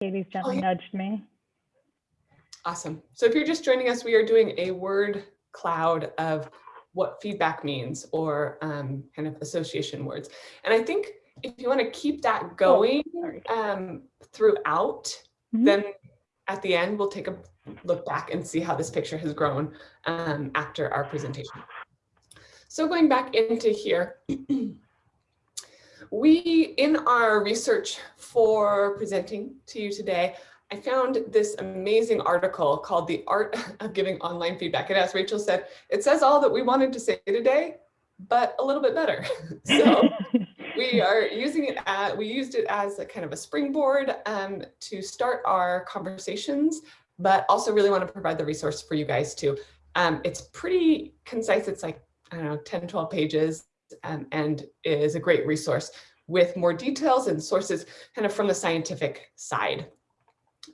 Katie's gently yeah. nudged me. Awesome. So if you're just joining us, we are doing a word cloud of what feedback means or um, kind of association words. And I think if you want to keep that going sorry. um, throughout, Mhm. then at the end, we'll take a look back and see how this picture has grown um, after our presentation. So going back into here, we, in our research for presenting to you today, I found this amazing article called The Art of Giving Online Feedback. And as Rachel said, it says all that we wanted to say today, but a little bit better. so we are using it at, we used it as a kind of a springboard um, to start our conversations, but also really want to provide the resource for you guys too. Um, it's pretty concise. It's like, I don't know, 10, 12 pages um, and is a great resource with more details and sources kind of from the scientific side.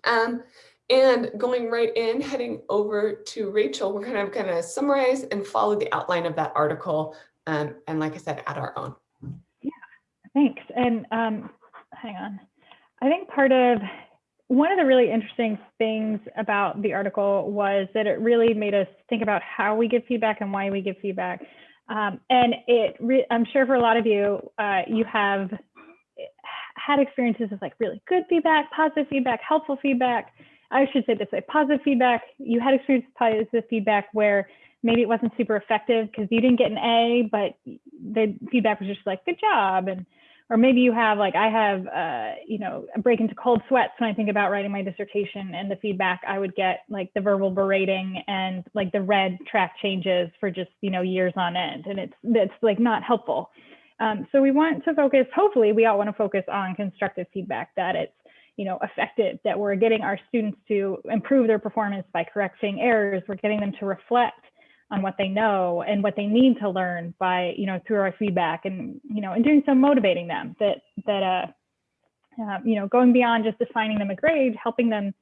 Um, and going right in, heading over to Rachel, we're kind of going to summarize and follow the outline of that article. Um, and like I said, add our own. Yeah, thanks. And um, hang on. I think part of one of the really interesting things about the article was that it really made us think about how we give feedback and why we give feedback. Um, and it, I'm sure for a lot of you, uh, you have had experiences of like really good feedback, positive feedback, helpful feedback. I should say this way, positive feedback. You had experience with positive feedback where maybe it wasn't super effective because you didn't get an A, but the feedback was just like, good job. And or maybe you have like I have uh, you know a break into cold sweats when I think about writing my dissertation and the feedback I would get like the verbal berating and like the red track changes for just you know years on end and it's it's like not helpful. Um, so we want to focus. Hopefully, we all want to focus on constructive feedback that it's you know effective that we're getting our students to improve their performance by correcting errors. We're getting them to reflect on what they know and what they need to learn by you know through our feedback and you know and doing some motivating them that that uh, uh, you know going beyond just assigning them a grade helping them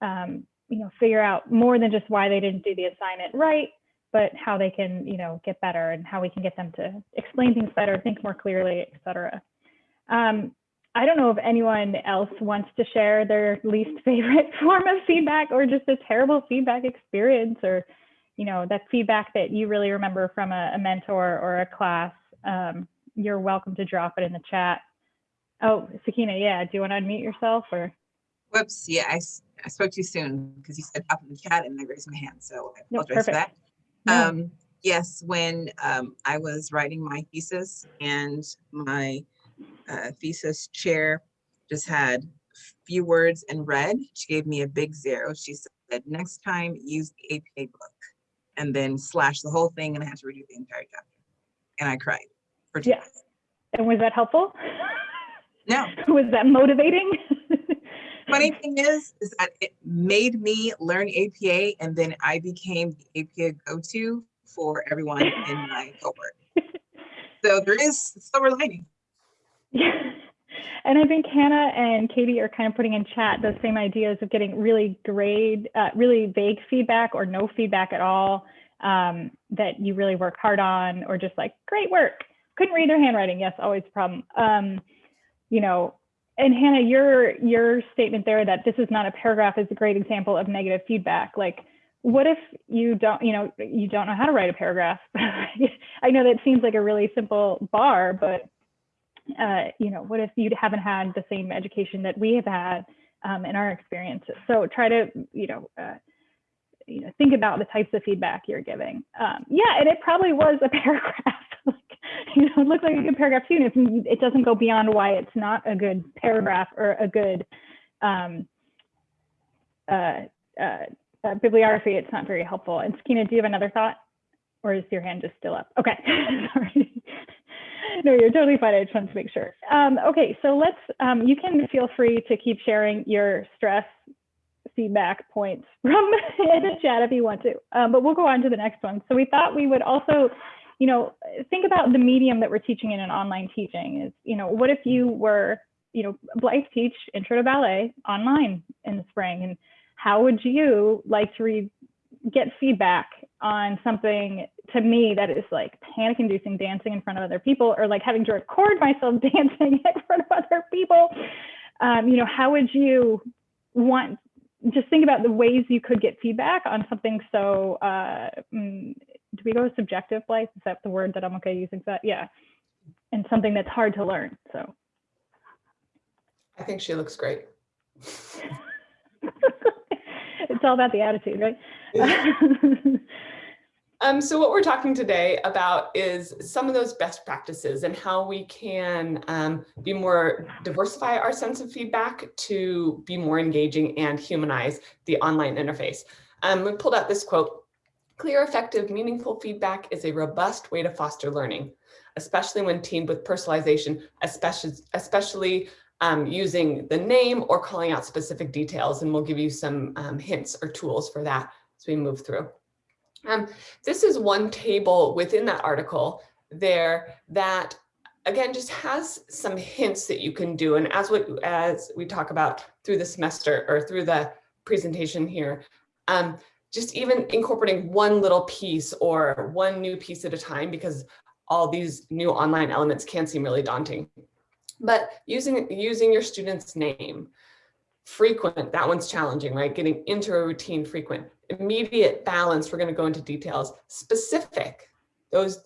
um, you know figure out more than just why they didn't do the assignment right but how they can you know get better and how we can get them to explain things better think more clearly etc um, I don't know if anyone else wants to share their least favorite form of feedback or just a terrible feedback experience or you know, that feedback that you really remember from a, a mentor or a class, um, you're welcome to drop it in the chat. Oh, Sakina, yeah, do you want to unmute yourself or? Whoops, yeah, I spoke too soon because you said up in the chat and I raised my hand, so I No, apologize for that. No. Um, yes, when um, I was writing my thesis and my uh, thesis chair just had a few words in red, she gave me a big zero. She said, next time use the APA book and then slash the whole thing and I had to redo the entire chapter. And I cried for two Yeah. days. And was that helpful? No, Was that motivating? funny thing is, is that it made me learn APA and then I became the APA go-to for everyone in my cohort. So there is silver lining. Yeah. And I think Hannah and Katie are kind of putting in chat those same ideas of getting really grade, uh, really vague feedback or no feedback at all um, that you really work hard on, or just like, great work. Couldn't read their handwriting. Yes, always a problem. Um, you know, and Hannah, your your statement there that this is not a paragraph is a great example of negative feedback. Like, what if you don't, you know, you don't know how to write a paragraph? I know that seems like a really simple bar, but uh, you know, what if you haven't had the same education that we have had um, in our experiences? So try to, you know, uh, you know, think about the types of feedback you're giving. Um, yeah, and it probably was a paragraph. like, you know, it like a good paragraph too. And if it doesn't go beyond why it's not a good paragraph or a good um, uh, uh, uh, bibliography, it's not very helpful. And Sakina, do you have another thought? Or is your hand just still up? Okay, sorry. no, you're totally fine. I just wanted to make sure. Um, okay, so let's, um, you can feel free to keep sharing your stress feedback points from in the chat if you want to, um, but we'll go on to the next one. So we thought we would also, you know, think about the medium that we're teaching in an online teaching is, you know, what if you were, you know, Blythe teach intro to ballet online in the spring and how would you like to get feedback on something to me that is like panic inducing dancing in front of other people or like having to record myself dancing in front of other people um, you know how would you want, just think about the ways you could get feedback on something so, uh, mm, do we go with subjective life? Is that the word that I'm okay using that? Yeah. And something that's hard to learn, so. I think she looks great. It's all about the attitude, right? Um, so what we're talking today about is some of those best practices and how we can um, be more diversify our sense of feedback to be more engaging and humanize the online interface. Um, we pulled out this quote, clear, effective, meaningful feedback is a robust way to foster learning, especially when teamed with personalization, especially, especially um, using the name or calling out specific details. And we'll give you some um, hints or tools for that as we move through. Um, this is one table within that article there that again just has some hints that you can do. And as we as we talk about through the semester or through the presentation here um, just even incorporating one little piece or one new piece at a time because all these new online elements can seem really daunting. But using using your student's name frequent that one's challenging right? Getting into a routine frequent immediate balance, we're going to go into details, specific, those,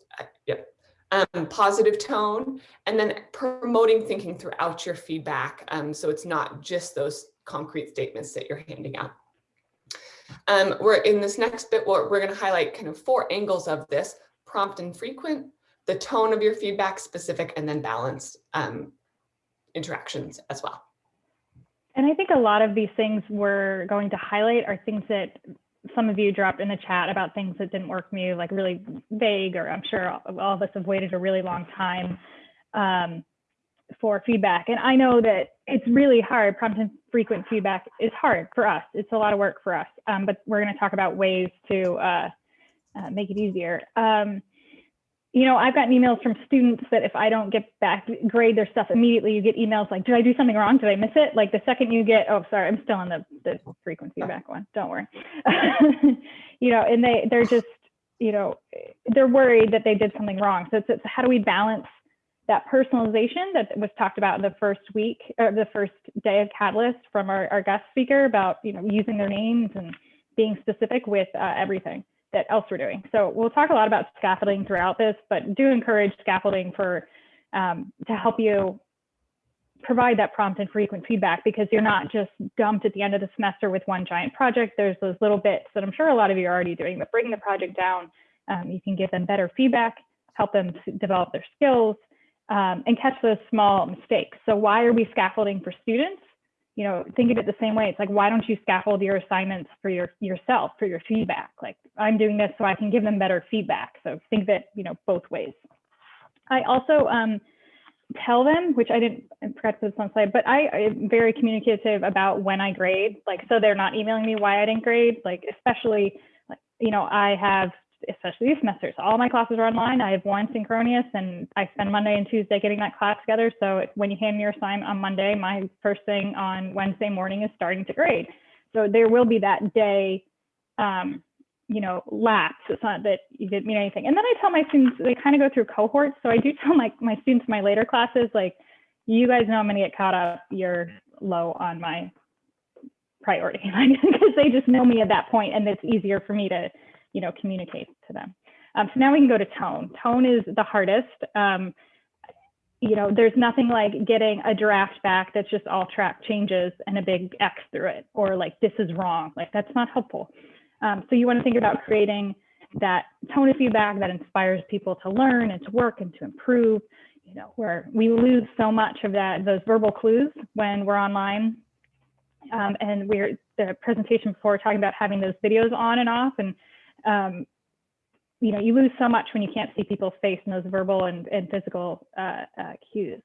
yep, um, positive tone, and then promoting thinking throughout your feedback. Um, so it's not just those concrete statements that you're handing out. Um, we're in this next bit, we're, we're going to highlight kind of four angles of this, prompt and frequent, the tone of your feedback, specific, and then balanced um, interactions as well. And I think a lot of these things we're going to highlight are things that some of you dropped in the chat about things that didn't work for you, like really vague, or I'm sure all, all of us have waited a really long time um, for feedback. And I know that it's really hard. Prompt and frequent feedback is hard for us. It's a lot of work for us, um, but we're going to talk about ways to uh, uh, make it easier. Um, you know, I've gotten emails from students that if I don't get back, grade their stuff immediately, you get emails like, did I do something wrong? Did I miss it? Like the second you get, oh, sorry, I'm still on the, the frequent feedback one. Don't worry. you know, and they, they're just, you know, they're worried that they did something wrong. So it's, it's how do we balance that personalization that was talked about in the first week or the first day of Catalyst from our, our guest speaker about, you know, using their names and being specific with uh, everything that else we're doing. So we'll talk a lot about scaffolding throughout this, but do encourage scaffolding for um, to help you provide that prompt and frequent feedback because you're not just dumped at the end of the semester with one giant project. There's those little bits that I'm sure a lot of you are already doing, but bring the project down. Um, you can give them better feedback, help them develop their skills, um, and catch those small mistakes. So why are we scaffolding for students? You know, think of it the same way. It's like, why don't you scaffold your assignments for your yourself, for your feedback? Like, I'm doing this so I can give them better feedback. So think it, you know, both ways. I also um, tell them, which I didn't I forgot this on slide, but I am very communicative about when I grade. Like, so they're not emailing me why I didn't grade. Like, especially, you know, I have especially these semesters. All my classes are online. I have one synchronous and I spend Monday and Tuesday getting that class together. So when you hand me your assignment on Monday, my first thing on Wednesday morning is starting to grade. So there will be that day, um, you know, lapse. It's not that you didn't mean anything. And then I tell my students, they kind of go through cohorts. So I do tell my, my students, my later classes, like, you guys know I'm going to get caught up. You're low on my priority because they just know me at that point and it's easier for me to you know, communicate to them. Um, so now we can go to tone. Tone is the hardest. Um, you know, there's nothing like getting a draft back that's just all track changes and a big X through it, or like this is wrong. Like that's not helpful. Um, so you want to think about creating that tone of feedback that inspires people to learn and to work and to improve. You know, where we lose so much of that those verbal clues when we're online. Um, and we're the presentation before talking about having those videos on and off and um, you know, you lose so much when you can't see people's face and those verbal and, and physical uh, uh, cues.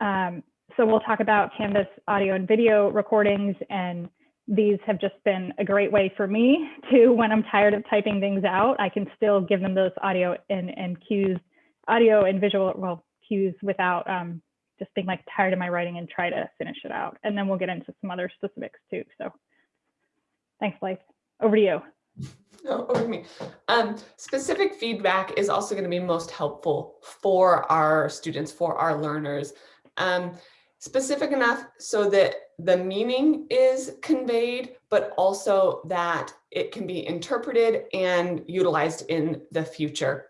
Um, so we'll talk about Canvas audio and video recordings, and these have just been a great way for me to, when I'm tired of typing things out, I can still give them those audio and, and cues, audio and visual well, cues without um, just being like tired of my writing and try to finish it out. And then we'll get into some other specifics too. So thanks, Blythe. Over to you. Over me. Um, specific feedback is also going to be most helpful for our students, for our learners. Um, specific enough so that the meaning is conveyed, but also that it can be interpreted and utilized in the future.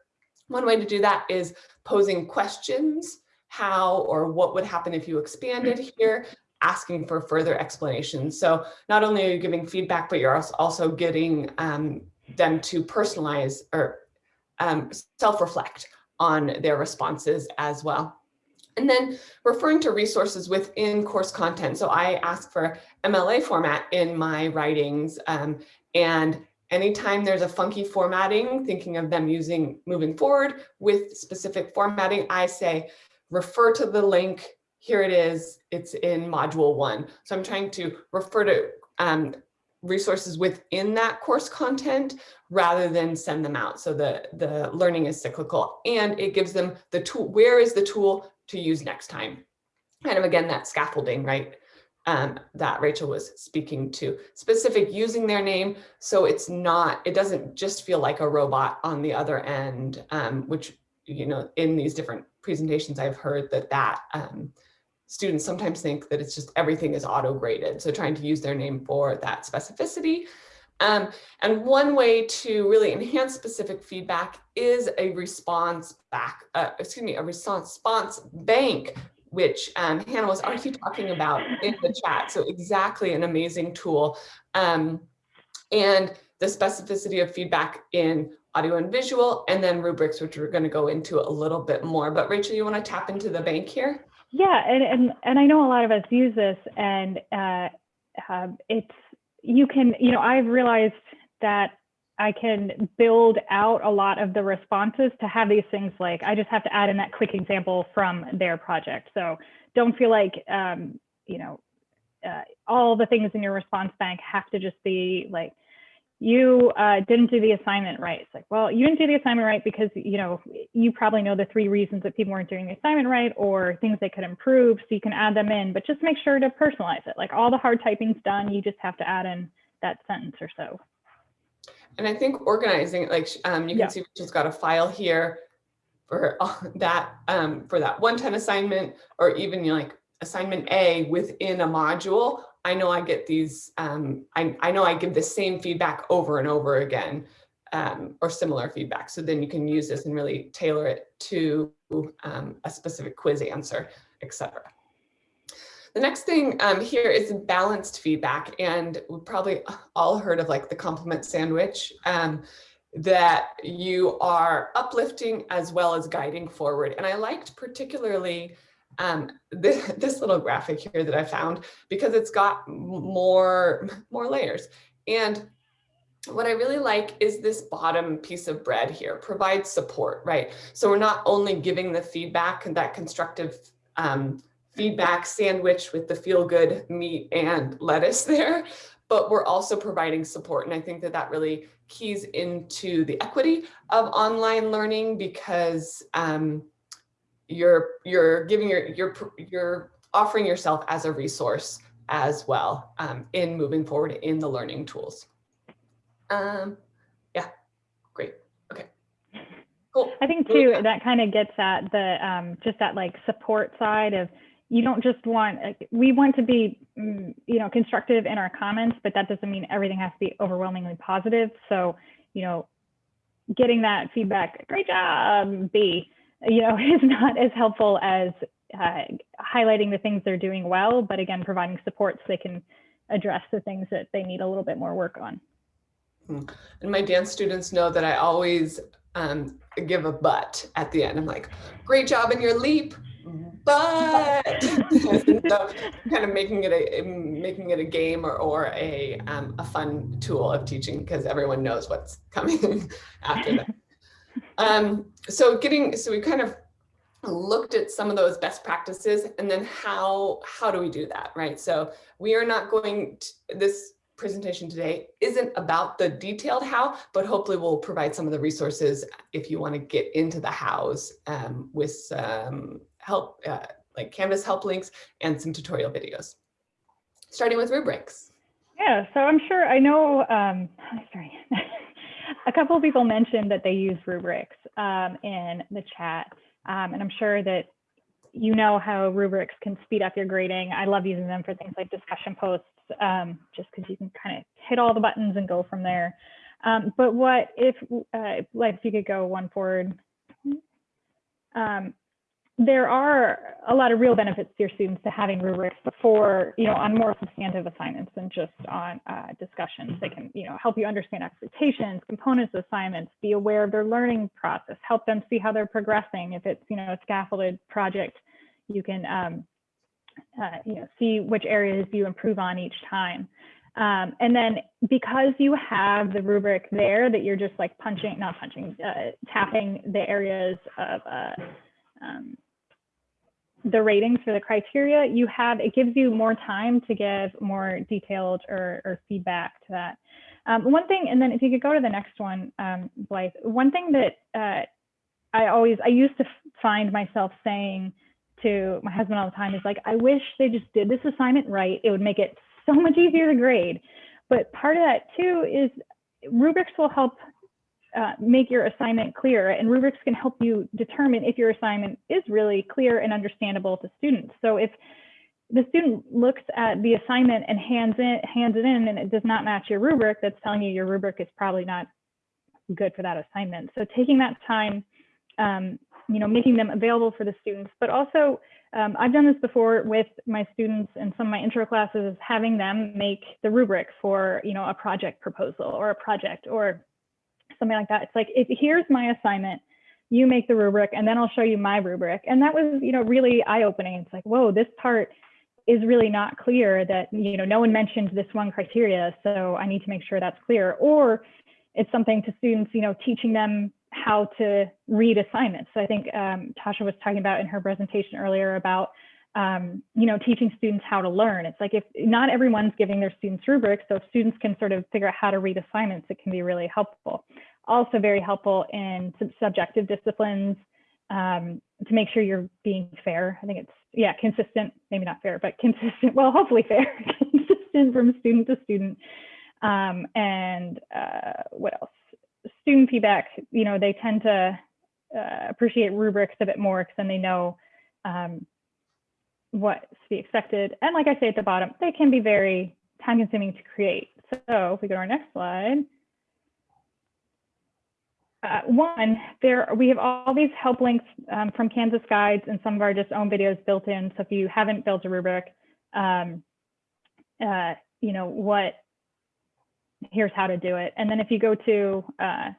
One way to do that is posing questions, how or what would happen if you expanded here, asking for further explanations. So not only are you giving feedback, but you're also getting um, them to personalize or um, self-reflect on their responses as well. And then referring to resources within course content. So I ask for MLA format in my writings um, and anytime there's a funky formatting, thinking of them using moving forward with specific formatting, I say, refer to the link. Here it is. It's in module one. So I'm trying to refer to um, resources within that course content rather than send them out. So the, the learning is cyclical and it gives them the tool, where is the tool to use next time? Kind of again, that scaffolding, right? Um, that Rachel was speaking to specific using their name. So it's not, it doesn't just feel like a robot on the other end, um, which, you know, in these different presentations, I've heard that that um, students sometimes think that it's just everything is auto graded. So trying to use their name for that specificity. Um, and one way to really enhance specific feedback is a response back, uh, excuse me, a response bank, which um, Hannah was already talking about in the chat. So exactly an amazing tool. Um, and the specificity of feedback in audio and visual, and then rubrics, which we're going to go into a little bit more. But Rachel, you want to tap into the bank here? Yeah, and, and, and I know a lot of us use this and uh, uh, it's, you can, you know, I've realized that I can build out a lot of the responses to have these things like, I just have to add in that quick example from their project. So don't feel like, um, you know, uh, all the things in your response bank have to just be like, you uh, didn't do the assignment right. It's like, well, you didn't do the assignment right because, you know, you probably know the three reasons that people weren't doing the assignment right or things they could improve. So you can add them in, but just make sure to personalize it. Like all the hard typing's done. You just have to add in that sentence or so. And I think organizing, like um, you can Yeah. see, Rachel's got a file here for that um, for that one-time assignment, or even you know, like assignment A within a module. I know I get these. Um, I I know I give the same feedback over and over again, um, or similar feedback. So then you can use this and really tailor it to um, a specific quiz answer, etc. The next thing um, here is balanced feedback, and we've probably all heard of like the compliment sandwich, um, that you are uplifting as well as guiding forward. And I liked particularly um, this, this little graphic here that I found because it's got more, more layers. And what I really like is this bottom piece of bread here, provide support, right? So we're not only giving the feedback and that constructive um, feedback sandwich with the feel good meat and lettuce there, but we're also providing support. And I think that that really keys into the equity of online learning because um, you're you're giving your you're you're offering yourself as a resource as well um, in moving forward in the learning tools. Um, yeah, great. Okay, cool. I think too, that kind of gets at the, um, just that like support side of, you don't just want, like, we want to be, mm, you know, constructive in our comments, but that doesn't mean everything has to be overwhelmingly positive. So, you know, getting that feedback, great job, B, you know, is not as helpful as uh, highlighting the things they're doing well, but again, providing support so they can address the things that they need a little bit more work on. And my dance students know that I always um, give a but at the end. I'm like, great job in your leap, but so kind of making it a making it a game or, or a um, a fun tool of teaching because everyone knows what's coming after that. Um, so getting so we kind of looked at some of those best practices and then how how do we do that right so we are not going to this presentation today isn't about the detailed how, but hopefully we'll provide some of the resources if you want to get into the hows um, with some help, uh, like Canvas help links and some tutorial videos. Starting with rubrics. Yeah, so I'm sure I know. Um, sorry, a couple of people mentioned that they use rubrics um, in the chat, um, and I'm sure that you know how rubrics can speed up your grading. I love using them for things like discussion posts, um, just because you can kind of hit all the buttons and go from there. Um, but what if, uh, like, if you could go one forward. There are a lot of real benefits to your students to having rubrics for, you know, on more substantive assignments than just on uh, discussions. They can, you know, help you understand expectations, components of assignments, be aware of their learning process, help them see how they're progressing. If it's, you know, a scaffolded project, you can, um, uh, you know, see which areas you improve on each time. Um, and then because you have the rubric there that you're just like punching, not punching, uh, tapping the areas of uh, um, the ratings for the criteria, you have, it gives you more time to give more detailed or, or feedback to that. Um, one thing, and then if you could go to the next one, um, Blythe, one thing that uh, I always, I used to find myself saying to my husband all the time is like, I wish they just did this assignment right. It would make it so much easier to grade. But part of that too is rubrics will help uh, make your assignment clear and rubrics can help you determine if your assignment is really clear and understandable to students. So if the student looks at the assignment and hands it, hands it in and it does not match your rubric, that's telling you your rubric is probably not good for that assignment. So taking that time, um, you know, making them available for the students, but also um, I've done this before with my students in some of my intro classes, having them make the rubric for, you know, a project proposal or a project or something like that. It's like, if here's my assignment, you make the rubric and then I'll show you my rubric. And that was, you know, really eye opening. It's like, whoa, this part is really not clear that, you know, no one mentioned this one criteria. So I need to make sure that's clear. Or it's something to students, you know, teaching them how to read assignments. So I think um, Tasha was talking about in her presentation earlier about um, you know, teaching students how to learn. It's like if not everyone's giving their students rubrics, so if students can sort of figure out how to read assignments, it can be really helpful. Also very helpful in subjective disciplines um, to make sure you're being fair. I think it's, yeah, consistent, maybe not fair, but consistent, well, hopefully fair, consistent from student to student. Um, and uh, what else? Student feedback, you know, they tend to uh, appreciate rubrics a bit more because then they know um, what's to be expected. And like I say at the bottom, they can be very time consuming to create. So if we go to our next slide. Uh, one, there we have all these help links um, from Canvas Guides and some of our just own videos built in. So if you haven't built a rubric, um, uh, you know what, here's how to do it. And then if you go to uh,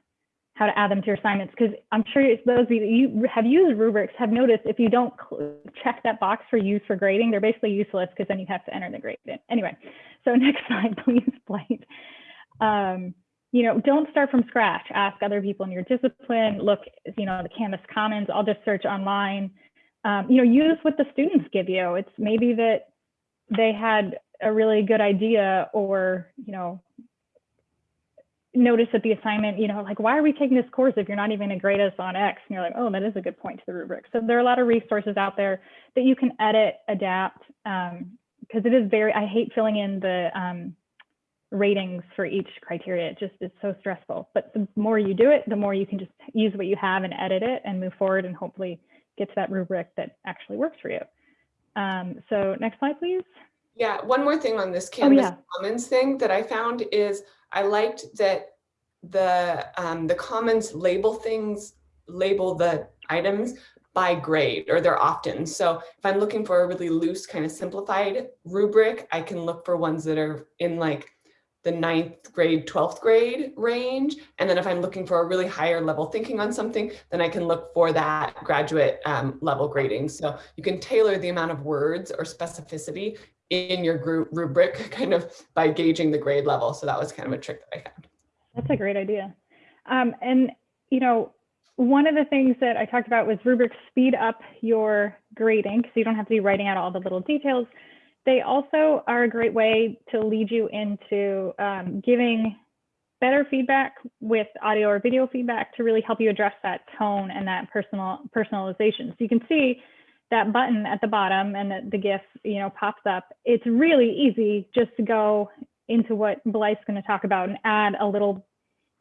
how to add them to your assignments because I'm sure those of you have used rubrics have noticed if you don't check that box for use for grading, they're basically useless because then you have to enter the grade in. Anyway, so next slide, please, Blake. Um, you know, don't start from scratch. Ask other people in your discipline. Look, you know, the Canvas Commons. I'll just search online. Um, you know, use what the students give you. It's maybe that they had a really good idea or, you know, notice that the assignment, you know, like, why are we taking this course if you're not even going to grade us on X? And you're like, oh, that is a good point to the rubric. So there are a lot of resources out there that you can edit, adapt, because um, it is very, I hate filling in the um, ratings for each criteria. It just is so stressful. But the more you do it, the more you can just use what you have and edit it and move forward and hopefully get to that rubric that actually works for you. Um, so next slide, please. Yeah, one more thing on this Canvas oh, yeah. Commons thing that I found is I liked that the um, the Commons label things, label the items by grade or they're often. So if I'm looking for a really loose kind of simplified rubric, I can look for ones that are in like the ninth grade, 12th grade range. And then if I'm looking for a really higher level thinking on something, then I can look for that graduate um, level grading. So you can tailor the amount of words or specificity in your group rubric kind of by gauging the grade level. So that was kind of a trick that I found. That's a great idea. Um, and, you know, one of the things that I talked about was rubrics speed up your grading so you don't have to be writing out all the little details. They also are a great way to lead you into um, giving better feedback with audio or video feedback to really help you address that tone and that personal personalization. So you can see that button at the bottom and the, the GIF, you know, pops up, it's really easy just to go into what Blythe's going to talk about and add a little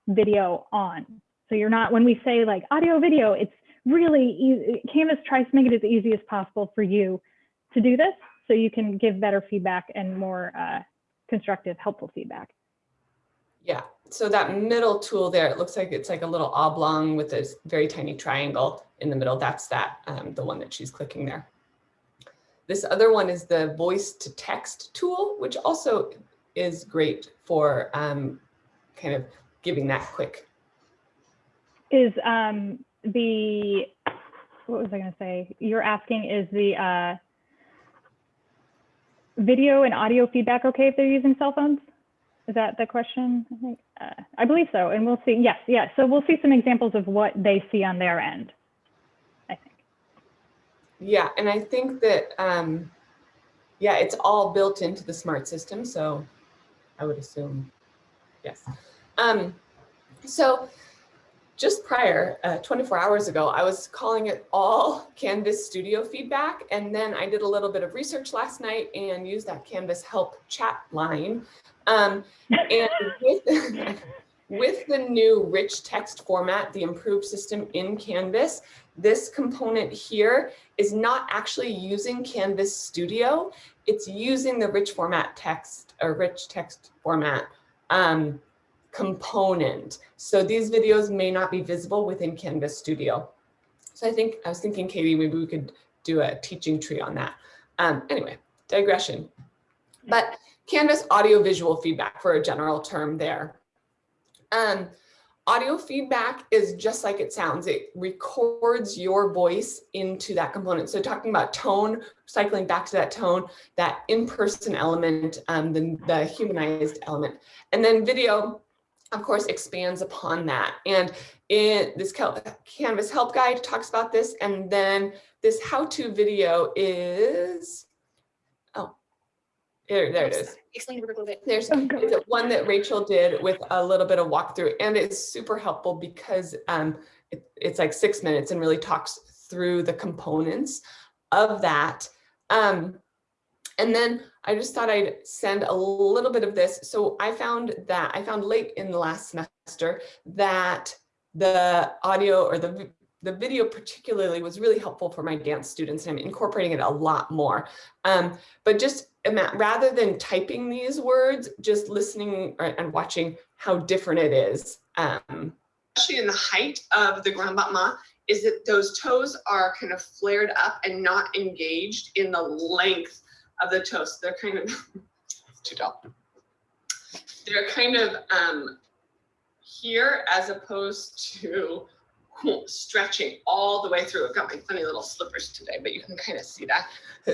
video on. So you're not, when we say like audio video, it's really, easy, Canvas tries to make it as easy as possible for you to do this so you can give better feedback and more uh, constructive, helpful feedback. Yeah, so that middle tool there, it looks like it's like a little oblong with this very tiny triangle in the middle. That's that, um, the one that she's clicking there. This other one is the voice to text tool, which also is great for um, kind of giving that quick. Is um, the, what was I going to say? You're asking is the uh, video and audio feedback okay if they're using cell phones? Is that the question? I think, uh, I believe so. And we'll see. Yes, yes. So we'll see some examples of what they see on their end, I think. Yeah, and I think that, um, yeah, it's all built into the smart system. So I would assume, yes. Um, so just prior, uh, 24 hours ago, I was calling it all Canvas studio feedback. And then I did a little bit of research last night and used that Canvas help chat line. Um, and with, with the new rich text format, the improved system in Canvas, this component here is not actually using Canvas Studio. It's using the rich format text or rich text format um, component. So these videos may not be visible within Canvas Studio. So I think, I was thinking, Katie, maybe we could do a teaching tree on that. Um, anyway, digression. But Canvas audio visual feedback for a general term there. Um, audio feedback is just like it sounds. It records your voice into that component. So talking about tone, cycling back to that tone, that in-person element, um, the, the humanized element. And then video, of course, expands upon that. And in this Canvas help guide talks about this. And then this how-to video is, there, there it is. Explain it a little bit. There's Oh, good. it's one that Rachel did with a little bit of walkthrough and it's super helpful because um, it, it's like six minutes and really talks through the components of that. Um, and then I just thought I'd send a little bit of this. So I found that I found late in the last semester that the audio or the vi- the video particularly was really helpful for my dance students and I'm incorporating it a lot more. Um, but just rather than typing these words, just listening and watching how different it is. Um, Especially in the height of the grand battement, is that those toes are kind of flared up and not engaged in the length of the toes. They're kind of too tall. They're kind of um, here as opposed to stretching all the way through. I've got my funny little slippers today, but you can kind of see that.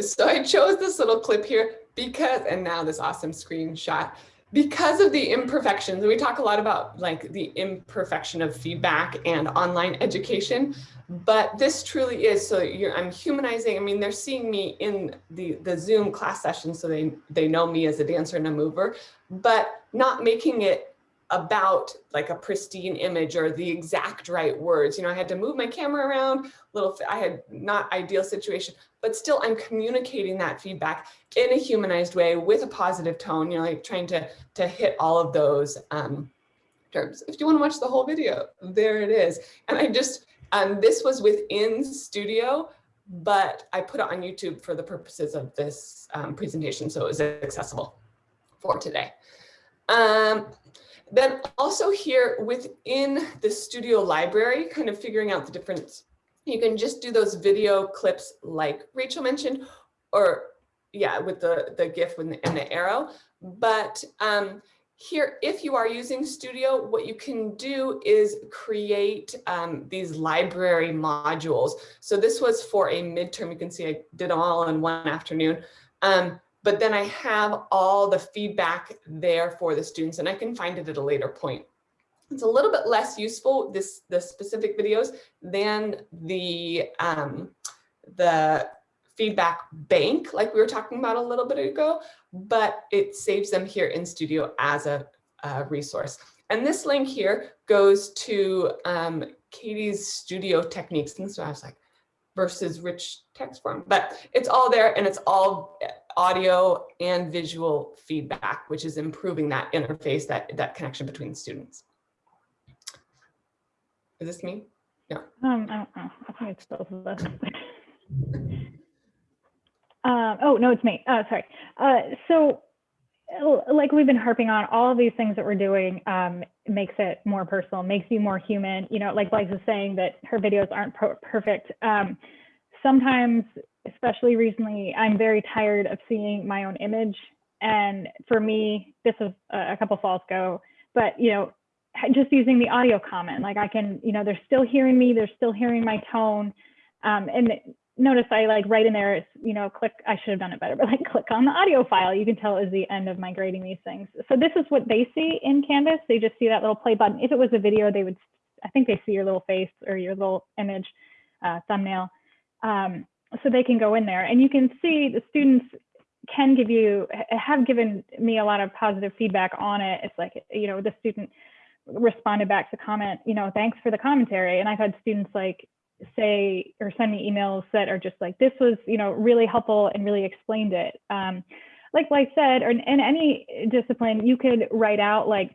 So I chose this little clip here because, and now this awesome screenshot, because of the imperfections. and We talk a lot about like the imperfection of feedback and online education, but this truly is, so I'm humanizing, I mean, they're seeing me in the, the Zoom class session, so they, they know me as a dancer and a mover, but not making it about like a pristine image or the exact right words. You know, I had to move my camera around, little, I had not ideal situation, but still I'm communicating that feedback in a humanized way with a positive tone, you know, like trying to, to hit all of those um, terms. If you want to watch the whole video, there it is. And I just, um, this was within studio, but I put it on YouTube for the purposes of this um, presentation. So it was accessible for today. Um, then also here within the studio library, kind of figuring out the difference. You can just do those video clips like Rachel mentioned, or yeah, with the, the GIF and the, arrow. But um, here, if you are using Studio, what you can do is create um, these library modules. So this was for a midterm. You can see I did them all in one afternoon. Um, but then I have all the feedback there for the students and I can find it at a later point. It's a little bit less useful, this the specific videos, than the, um, the feedback bank, like we were talking about a little bit ago, but it saves them here in Studio as a, a resource. And this link here goes to um, Katie's studio techniques. And so I was like, versus rich text form, but it's all there and it's all audio and visual feedback, which is improving that interface, that, that connection between students. Is this me? Yeah. Um, I don't know. I think it's both of us. Um, oh, no, it's me. Uh, sorry. Uh, so uh, like we've been harping on all of these things that we're doing um, makes it more personal, makes you more human. You know, like Blythe is saying that her videos aren't perfect. Um, sometimes, especially recently, I'm very tired of seeing my own image. And for me, this was a couple falls ago, but you know, just using the audio comment, like I can, you know, they're still hearing me, they're still hearing my tone. Um, and notice I like right in there, you know, click, I should have done it better, but like click on the audio file. You can tell is the end of migrating these things. So this is what they see in Canvas. They just see that little play button. If it was a video, they would, I think they see your little face or your little image uh, thumbnail. Um, so they can go in there and you can see the students can give you, have given me a lot of positive feedback on it. It's like, you know, the student responded back to comment, you know, thanks for the commentary. And I've had students like say or send me emails that are just like, this was, you know, really helpful and really explained it. Um, like like said, or in, in any discipline, you could write out like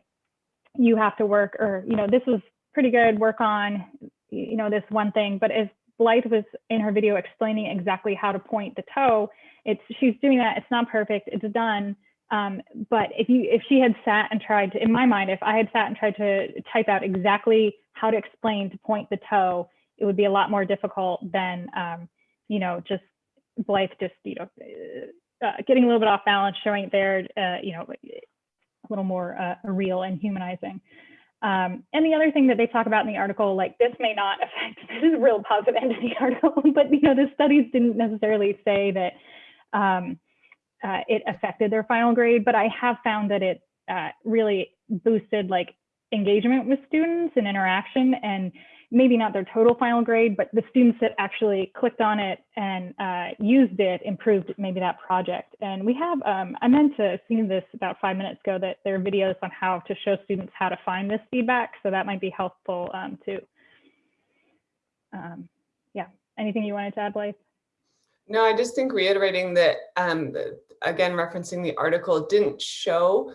you have to work or, you know, this was pretty good, work on, you know, this one thing. But as Blythe was in her video explaining exactly how to point the toe, it's she's doing that. It's not perfect. It's done. Um, but if you if she had sat and tried to, in my mind, if I had sat and tried to type out exactly how to explain to point the toe, it would be a lot more difficult than um, you know just Blythe just you know uh, getting a little bit off balance, showing it there, uh, you know, a little more uh, real and humanizing. Um, and the other thing that they talk about in the article, like this may not affect, this is a real positive end of the article, but you know, the studies didn't necessarily say that um, uh, it affected their final grade, but I have found that it uh, really boosted like engagement with students and interaction and maybe not their total final grade, but the students that actually clicked on it and uh, used it improved maybe that project. And we have, um, I meant to have seen this about five minutes ago, that there are videos on how to show students how to find this feedback. So that might be helpful um, too. Um, yeah, anything you wanted to add, Blythe? No, I just think reiterating that, um, again, referencing the article, didn't show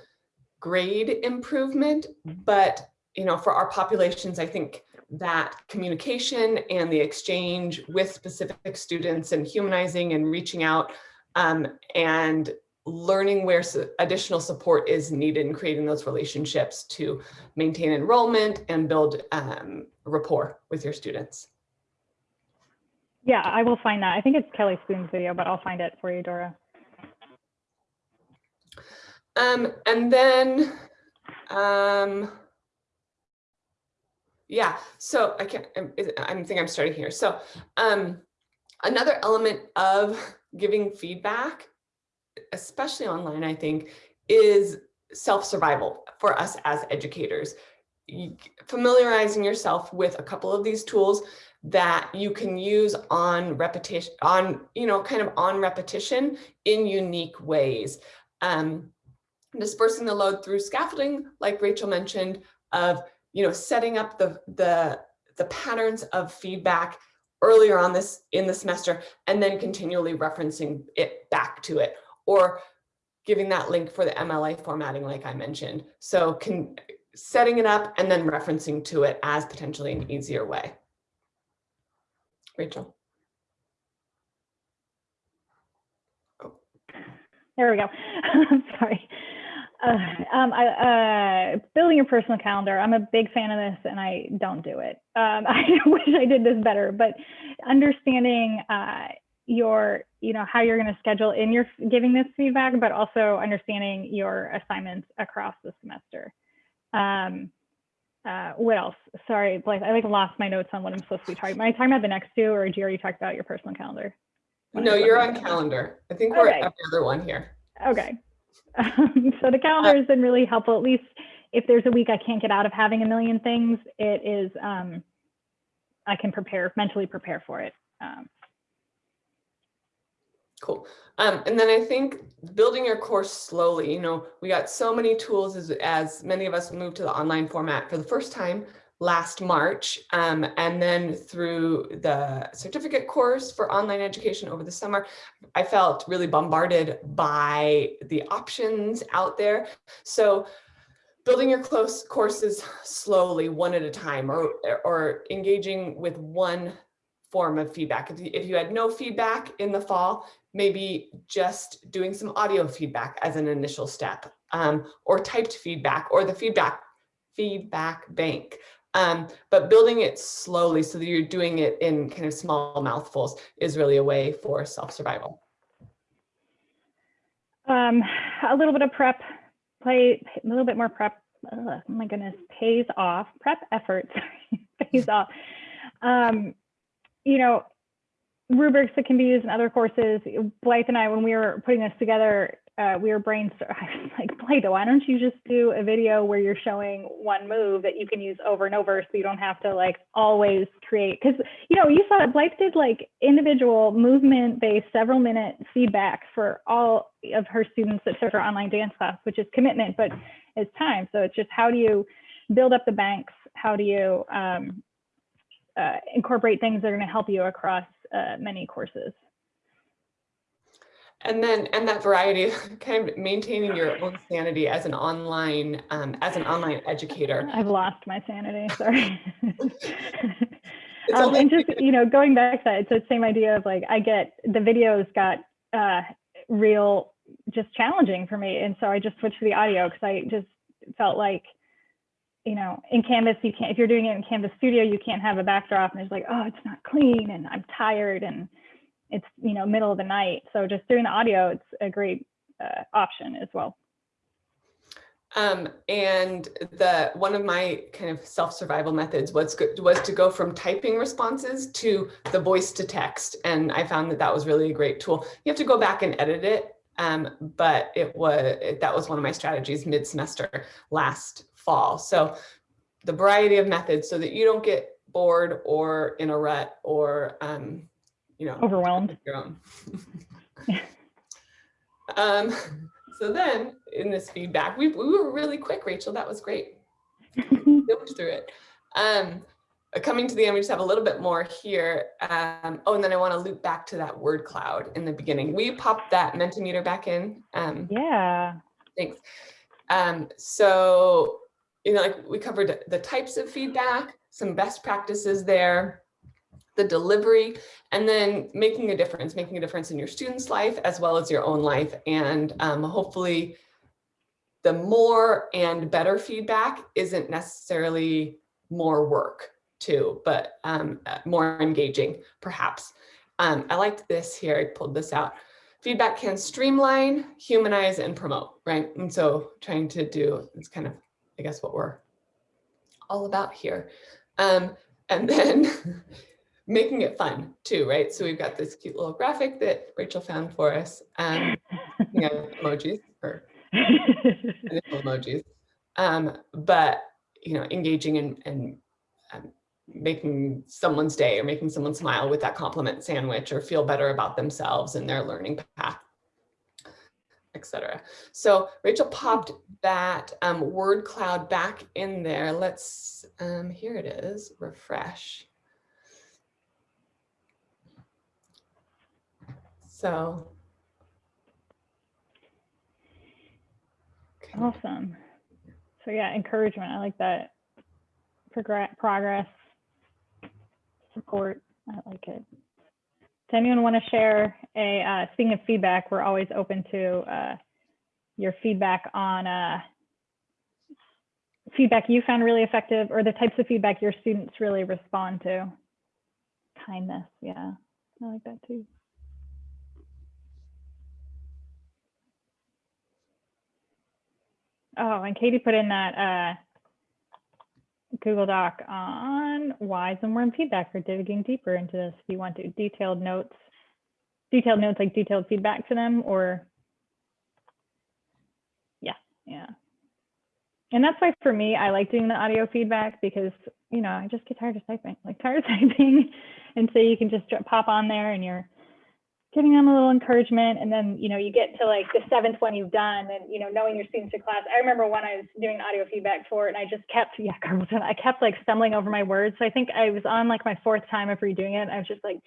grade improvement, but, you know, for our populations, I think that communication and the exchange with specific students and humanizing and reaching out um, and learning where additional support is needed and creating those relationships to maintain enrollment and build um, rapport with your students. Yeah, I will find that. I think it's Kelly Spoon's video, but I'll find it for you, Dora. Um, and then, um, yeah, so I can't, I'm, is it- I think I'm starting here. So, um, another element of giving feedback, especially online, I think, is self-survival for us as educators. Familiarizing yourself with a couple of these tools that you can use on repetition, on, you know, kind of on repetition in unique ways. Um, dispersing the load through scaffolding, like Rachel mentioned, of you know setting up the the the patterns of feedback earlier on this in the semester, and then continually referencing it back to it, or giving that link for the MLA formatting, like I mentioned. So can setting it up and then referencing to it as potentially an easier way. Rachel. There we go. I'm Sorry. Uh, um, I, uh, building your personal calendar. I'm a big fan of this, and I don't do it. Um, I wish I did this better, but understanding uh, your, you know, how you're going to schedule in your giving this feedback, but also understanding your assignments across the semester. Um, uh, what else? Sorry, Blythe, I like lost my notes on what I'm supposed to be talking. Am I talking about the next two, or did you already talk about your personal calendar? No, you're on calendar. I think we're Okay. every other one here. Okay. Um, so the calendar has been really helpful. At least if there's a week I can't get out of having a million things, it is, um, I can prepare, mentally prepare for it. Um, Cool. Um, and then I think building your course slowly, you know, we got so many tools as, as many of us moved to the online format for the first time last March. Um, and then through the certificate course for online education over the summer, I felt really bombarded by the options out there. So building your close courses slowly, one at a time, or, or engaging with one form of feedback. If you, if you had no feedback in the fall, maybe just doing some audio feedback as an initial step, um, or typed feedback, or the feedback feedback bank. Um, but building it slowly so that you're doing it in kind of small mouthfuls is really a way for self-survival. Um, a little bit of prep, play a little bit more prep. Oh my goodness, pays off. Prep efforts pays off. Um, you know, rubrics that can be used in other courses. Blythe and I, when we were putting this together, uh, we were brainstorming. I was like, Blythe, why don't you just do a video where you're showing one move that you can use over and over, so you don't have to like always create? Because you know, you saw that Blythe did like individual movement-based, several minute feedback for all of her students that took her online dance class, which is commitment, but it's time. So it's just how do you build up the banks? How do you um, uh, incorporate things that are going to help you across uh, many courses. And then, and that variety, kind of maintaining your own sanity as an online, um, as an online educator. I've lost my sanity, sorry. um, and just, you know, going back to that, it's the same idea of like, I get, the videos got uh, real, just challenging for me. And so I just switched to the audio because I just felt like, you know, in Canvas, you can't, if you're doing it in Canvas Studio, you can't have a backdrop and it's like, oh, it's not clean and I'm tired and it's, you know, middle of the night. So just doing the audio, it's a great uh, option as well. Um, and the one of my kind of self-survival methods was was to go from typing responses to the voice to text, and I found that that was really a great tool. You have to go back and edit it, um, but it was that was one of my strategies mid-semester last fall. So the variety of methods so that you don't get bored or in a rut or, um, you know, overwhelmed. Your own. um, so then in this feedback, we, we were really quick, Rachel. That was great. Jumped through it. Um, coming to the end, we just have a little bit more here. Um, oh, and then I want to loop back to that word cloud in the beginning. We popped that Mentimeter back in. Um, yeah. Thanks. Um, so you know, like we covered the types of feedback, some best practices there, the delivery, and then making a difference, making a difference in your student's life as well as your own life. And um, hopefully the more and better feedback isn't necessarily more work too, but um, more engaging perhaps. Um, I liked this here, I pulled this out. Feedback can streamline, humanize, and promote, right? And so trying to do, it's kind of I guess what we're all about here. Um, and then making it fun too, right? So we've got this cute little graphic that Rachel found for us. Um, you know, emojis or emojis. Um, but you know, engaging and, and um, making someone's day or making someone smile with that compliment sandwich or feel better about themselves and their learning path etc. So Rachel popped that um, word cloud back in there. Let's, um, here it is, refresh. So. Okay. Awesome. So yeah, encouragement. I like that. Progress, progress, support. I like it. Does anyone want to share a, uh, speaking of feedback, we're always open to uh, your feedback on uh, feedback you found really effective or the types of feedback your students really respond to. Kindness, yeah, I like that too. Oh, and Katie put in that uh, Google Doc on why some more feedback for digging deeper into this. If you want to detailed notes, detailed notes like detailed feedback to them or yeah, yeah. And that's why for me, I like doing the audio feedback because, you know, I just get tired of typing, like tired of typing. And so you can just pop on there and you're giving them a little encouragement. And then, you know, you get to like the seventh one you've done and, you know, knowing your students in class. I remember when I was doing audio feedback for it and I just kept, yeah, Carmelton, I kept like stumbling over my words. So I think I was on like my fourth time of redoing it. I was just like,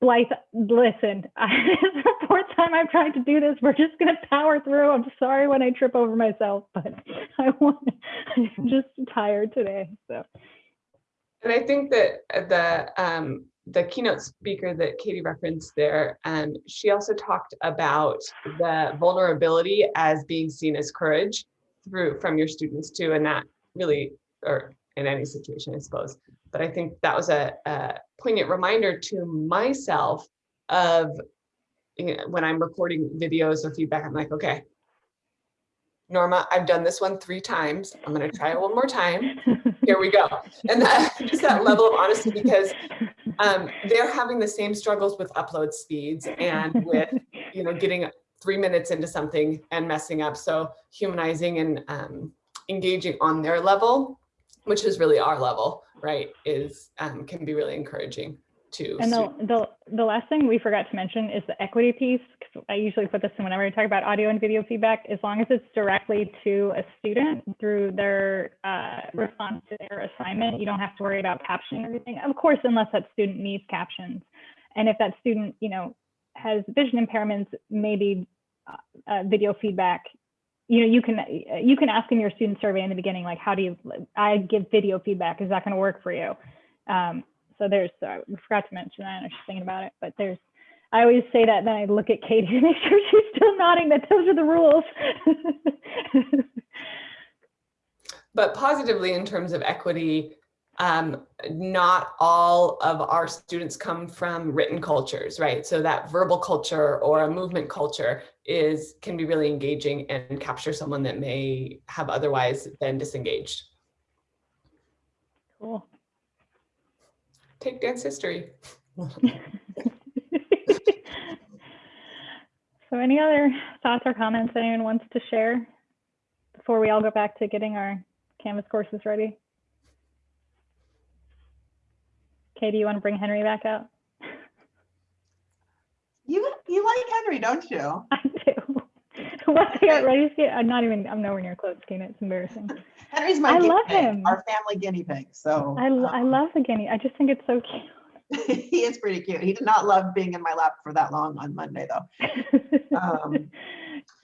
Blythe, listen, this is the fourth time I've tried to do this. We're just going to power through. I'm sorry when I trip over myself, but I want, I'm just tired today, so. And I think that the um, the keynote speaker that Katie referenced there, um, she also talked about the vulnerability as being seen as courage through from your students too, and that really, or in any situation, I suppose. But I think that was a, a poignant reminder to myself of you know, when I'm recording videos or feedback, I'm like, okay, Norma, I've done this one three times. I'm gonna try it one more time here we go. And that, just that level of honesty because um, they're having the same struggles with upload speeds and with, you know, getting three minutes into something and messing up. So humanizing and um, engaging on their level, which is really our level, right, is um, can be really encouraging to And the, the, the last thing we forgot to mention is the equity piece. 'cause I usually put this in whenever I talk about audio and video feedback, as long as it's directly to a student through their uh, response to their assignment, you don't have to worry about captioning everything. Of course, unless that student needs captions. And if that student, you know, has vision impairments, maybe uh, uh, video feedback, you know, you can, you can ask in your student survey in the beginning, like, how do you, I give video feedback, is that going to work for you? Um, so there's, we forgot to mention that, I was just thinking about it, but there's, I always say that, then I look at Katie to make sure she's still nodding that those are the rules. But positively in terms of equity, um, not all of our students come from written cultures, right? So that verbal culture or a movement culture is can be really engaging and capture someone that may have otherwise been disengaged. Cool. Take dance history. So any other thoughts or comments anyone wants to share before we all go back to getting our Canvas courses ready? Katie, you want to bring Henry back out? You you like Henry, don't you? I do. Once I get ready to get, I'm not even, I'm nowhere near close, Tina. It's embarrassing. Henry's my I guinea love pig, him. our family guinea pig. So I, lo- I um, love the guinea. I just think it's so cute. he is pretty cute. He did not love being in my lap for that long on Monday, though. Um,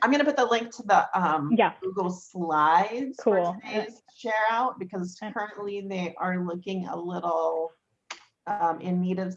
I'm gonna put the link to the um, Yeah, Google Slides Cool. for today's share out because currently they are looking a little um, in need of